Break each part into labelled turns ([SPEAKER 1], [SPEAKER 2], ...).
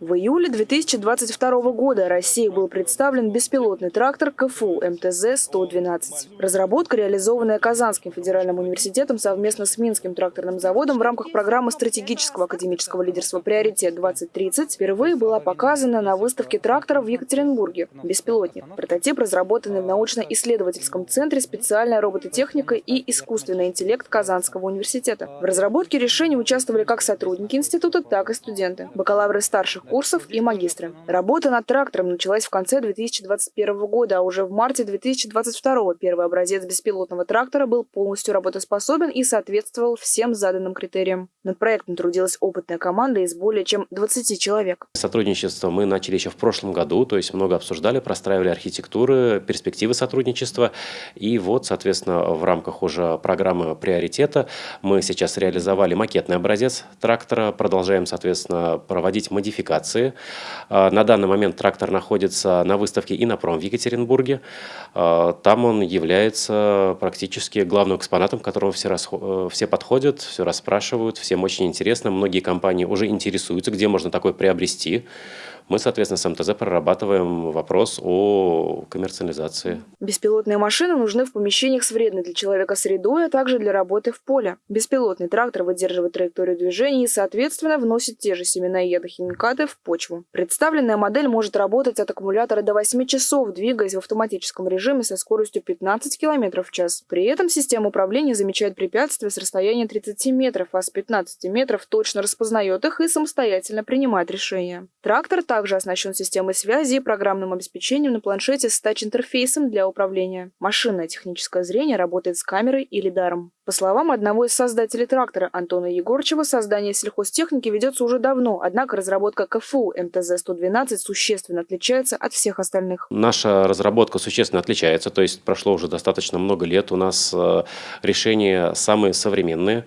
[SPEAKER 1] В июле 2022 года России был представлен беспилотный трактор КФУ МТЗ-112. Разработка, реализованная Казанским федеральным университетом совместно с Минским тракторным заводом в рамках программы стратегического академического лидерства «Приоритет-2030», впервые была показана на выставке тракторов в Екатеринбурге. Беспилотник. Прототип, разработанный в научно-исследовательском центре «Специальная робототехника и искусственный интеллект» Казанского университета. В разработке решения участвовали как сотрудники института, так и студенты, бакалавры старших курсов и магистры. Работа над трактором началась в конце 2021 года, а уже в марте 2022 первый образец беспилотного трактора был полностью работоспособен и соответствовал всем заданным критериям. Над проектом трудилась опытная команда из более чем 20 человек.
[SPEAKER 2] Сотрудничество мы начали еще в прошлом году, то есть много обсуждали, простраивали архитектуры, перспективы сотрудничества. И вот, соответственно, в рамках уже программы приоритета мы сейчас реализовали макетный образец трактора, продолжаем, соответственно, проводить модификации. А, на данный момент трактор находится на выставке «Инопром» в Екатеринбурге. А, там он является практически главным экспонатом, к которому все, расход... Э, все подходят, все расспрашивают, всем очень интересно. Многие компании уже интересуются, где можно такой приобрести мы, соответственно, с МТЗ прорабатываем вопрос о коммерциализации.
[SPEAKER 1] Беспилотные машины нужны в помещениях с вредной для человека средой, а также для работы в поле. Беспилотный трактор выдерживает траекторию движения и, соответственно, вносит те же семена и ядохимикаты в почву. Представленная модель может работать от аккумулятора до 8 часов, двигаясь в автоматическом режиме со скоростью 15 км в час. При этом система управления замечает препятствия с расстояния 30 метров, а с 15 метров точно распознает их и самостоятельно принимает решения. Трактор также также оснащен системой связи и программным обеспечением на планшете с тач-интерфейсом для управления. Машинное техническое зрение работает с камерой и лидаром. По словам одного из создателей трактора Антона Егорчева, создание сельхозтехники ведется уже давно, однако разработка КФУ МТЗ-112 существенно отличается от всех остальных.
[SPEAKER 2] Наша разработка существенно отличается, то есть прошло уже достаточно много лет, у нас э, решения самые современные.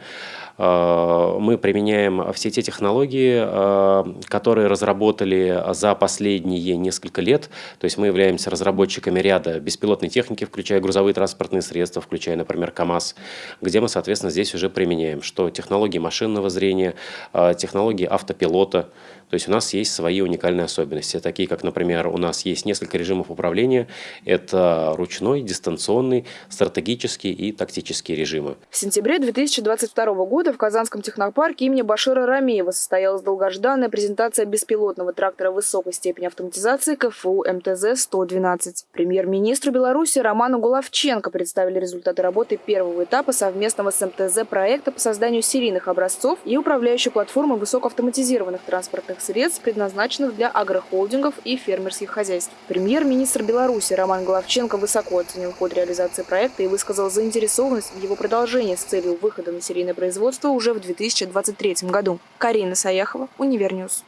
[SPEAKER 2] Э, мы применяем все те технологии, э, которые разработали за последние несколько лет. То есть мы являемся разработчиками ряда беспилотной техники, включая грузовые транспортные средства, включая, например, КАМАЗ, где мы, соответственно, здесь уже применяем, что технологии машинного зрения, э, технологии автопилота. То есть у нас есть свои уникальные особенности, такие как, например, у нас есть несколько режимов управления. Это ручной, дистанционный, стратегический и тактический режимы.
[SPEAKER 1] В сентябре 2022 года в Казанском технопарке имени Башира Рамеева состоялась долгожданная презентация беспилотного трактора высокой степени автоматизации КФУ МТЗ-112. Премьер-министру Беларуси Роману Гуловченко представили результаты работы первого этапа совместного с МТЗ проекта по созданию серийных образцов и управляющей платформы высокоавтоматизированных транспортных средств, предназначенных для агрохолдингов и фермерских хозяйств. Премьер-министр Беларуси Роман Головченко высоко оценил ход реализации проекта и высказал заинтересованность в его продолжении с целью выхода на серийное производство уже в 2023 году. Карина Саяхова, Univer News.